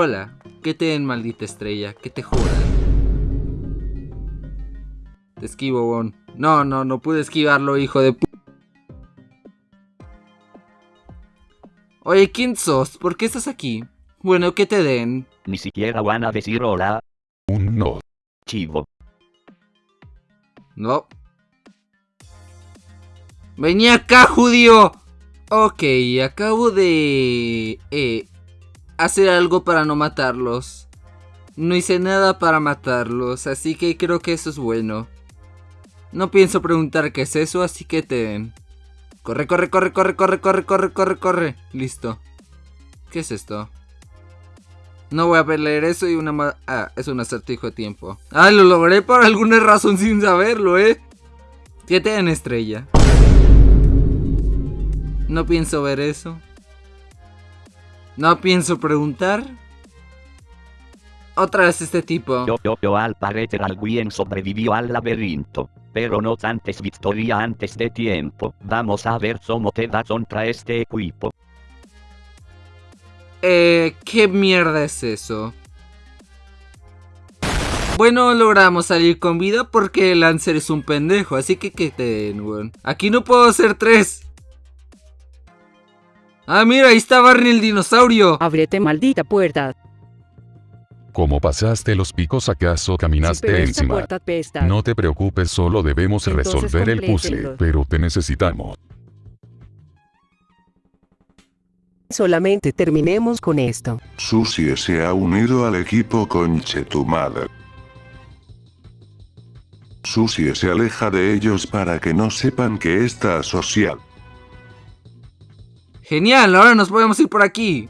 Hola, ¿qué te den maldita estrella? ¿Qué te jodan? Te esquivo, Bon. No, no, no pude esquivarlo, hijo de p... Oye, ¿quién sos? ¿Por qué estás aquí? Bueno, ¿qué te den? Ni siquiera van a decir hola, Un no. chivo. No. Vení acá, judío. Ok, acabo de... Eh, hacer algo para no matarlos. No hice nada para matarlos, así que creo que eso es bueno. No pienso preguntar qué es eso, así que te den. Corre, corre, corre, corre, corre, corre, corre, corre, corre. Listo. ¿Qué es esto? No voy a leer eso y una ma- Ah, es un acertijo de tiempo. Ah, lo logré por alguna razón sin saberlo, ¿eh? ¿Qué te den estrella? No pienso ver eso. No pienso preguntar. Otra vez este tipo. Yo, yo, yo al parecer alguien sobrevivió al laberinto. Pero no antes victoria antes de tiempo. Vamos a ver cómo te da contra este equipo. Eh, ¿qué mierda es eso? Bueno, logramos salir con vida porque el Lancer es un pendejo, así que que te den, weón. Aquí no puedo hacer tres. Ah, mira, ahí está Barney el dinosaurio. Ábrete maldita puerta. Como pasaste los picos acaso caminaste encima. No te preocupes, solo debemos Entonces resolver el puzzle, pero te necesitamos. Solamente terminemos con esto. Susie se ha unido al equipo con Chetumada. Susie se aleja de ellos para que no sepan que está social. Genial, ahora nos podemos ir por aquí.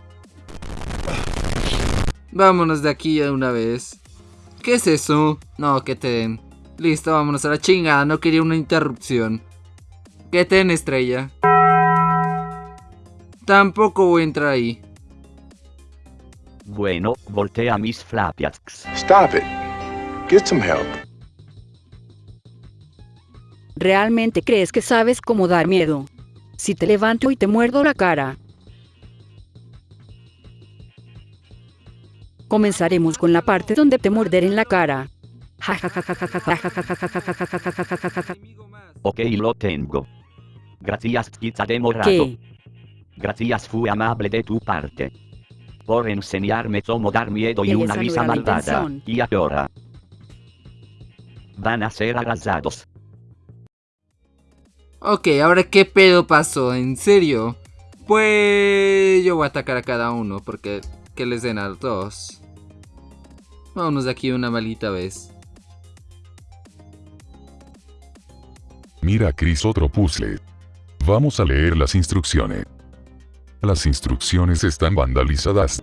Vámonos de aquí de una vez. ¿Qué es eso? No, que te den. Listo, vámonos a la chingada, no quería una interrupción. Que te den estrella. Tampoco voy a entrar ahí. Bueno, voltea mis flapiasks. Stop it. Get some help. ¿Realmente crees que sabes cómo dar miedo? si te levanto y te muerdo la cara. Comenzaremos con la parte donde te morder en la cara. Ok, lo tengo. Gracias, pizza demorado. ¿Qué? Gracias, fue amable de tu parte. Por enseñarme cómo dar miedo y, una risa malvada. Y ahora. Van a ser arrasados. Ok, ahora qué pedo pasó, ¿en serio? Pues yo voy a atacar a cada uno porque que les den a todos. Vámonos de aquí una malita vez. Mira, Chris, otro puzzle. Vamos a leer las instrucciones. Las instrucciones están vandalizadas.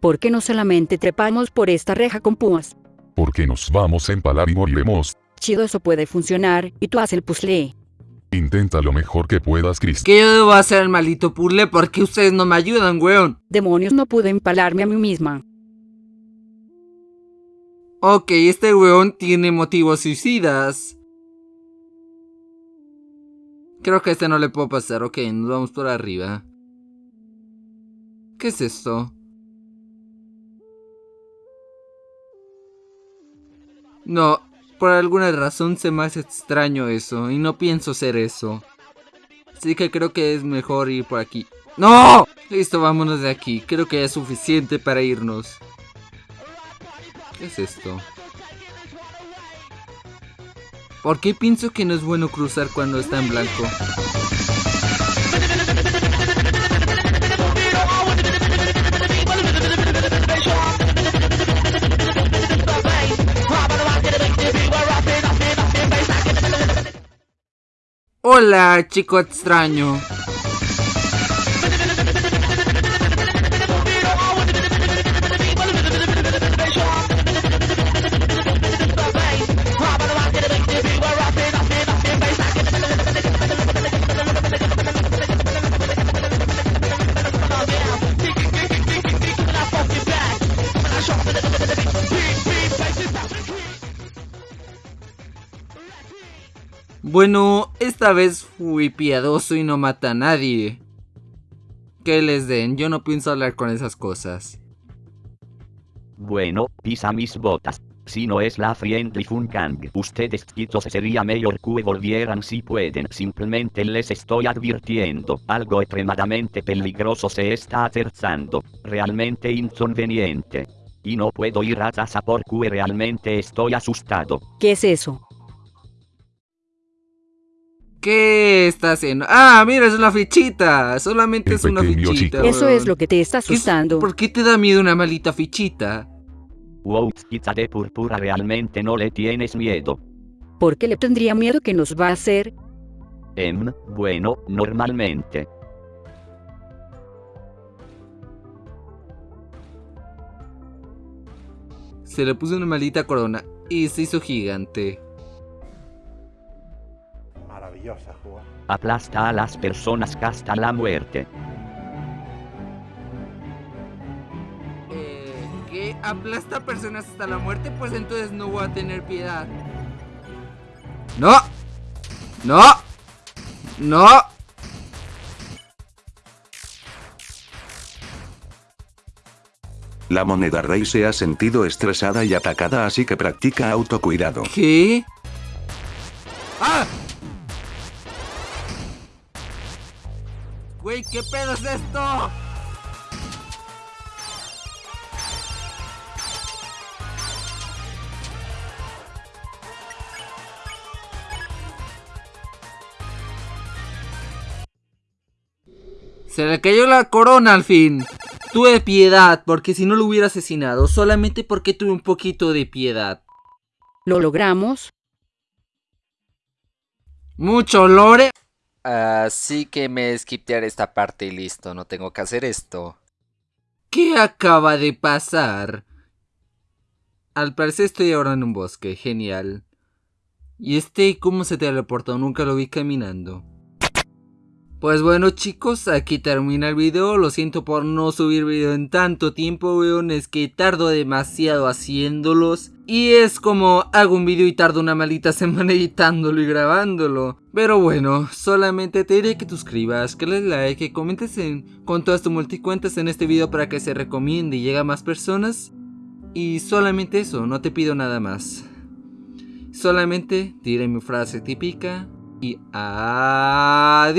¿Por qué no solamente trepamos por esta reja con púas? porque nos vamos a empalar y moriremos. Chido, eso puede funcionar, y tú haces el puzzle. Intenta lo mejor que puedas, Chris. Que yo debo hacer el maldito puzzle porque ustedes no me ayudan, weón. Demonios, no pude empalarme a mí misma. Ok, este weón tiene motivos suicidas. Creo que a este no le puedo pasar. Ok, nos vamos por arriba. ¿Qué es esto? No, por alguna razón se me hace extraño eso y no pienso ser eso. Así que creo que es mejor ir por aquí. ¡No! Listo, vámonos de aquí. Creo que es suficiente para irnos. ¿Qué es esto? ¿Por qué pienso que no es bueno cruzar cuando está en blanco? Hola, chico extraño. Bueno, esta vez fui piadoso y no mata a nadie. que les den, yo no pienso hablar con esas cosas. Bueno, pisa mis botas. Si no es la Friendly Funkang, ustedes chicos sería mejor que volvieran si pueden. Simplemente les estoy advirtiendo, algo extremadamente peligroso se está acercando. Realmente inconveniente. Y no puedo ir a casa porque realmente estoy asustado. ¿Qué es eso? ¿Qué está haciendo? Ah, mira, es una fichita. Solamente El es una fichita. chico. Eso es lo que te está ¿Qué es- asustando. ¿Por qué te da miedo una malita fichita? Wow, chica de púrpura realmente no le tienes miedo. ¿Por qué le tendría miedo que nos va a hacer? Em, bueno, normalmente. Se le puso una malita corona y se hizo gigante. Maravillosa jugada. Aplasta a las personas hasta la muerte. Eh, ¿Qué? ¿Aplasta personas hasta la muerte? Pues entonces no voy a tener piedad. ¡No! ¡No! ¡No! La moneda rey se ha sentido estresada y atacada así que practica autocuidado. ¿Qué? Güey, ¿qué pedo es esto? Se le cayó la corona al fin. Tuve piedad, porque si no lo hubiera asesinado, solamente porque tuve un poquito de piedad. ¿Lo logramos? Mucho lore. Así que me skiptearé esta parte y listo, no tengo que hacer esto. ¿Qué acaba de pasar? Al parecer estoy ahora en un bosque, genial. ¿Y este cómo se teleportó? Nunca lo vi caminando. Pues bueno chicos, aquí termina el video, lo siento por no subir video en tanto tiempo, weón, es que tardo demasiado haciéndolos. Y es como hago un video y tardo una maldita semana editándolo y grabándolo. Pero bueno, solamente te diré que te suscribas, que les like, que comentes en, con todas tus multicuentas en este video para que se recomiende y llegue a más personas. Y solamente eso, no te pido nada más. Solamente diré mi frase típica y adiós.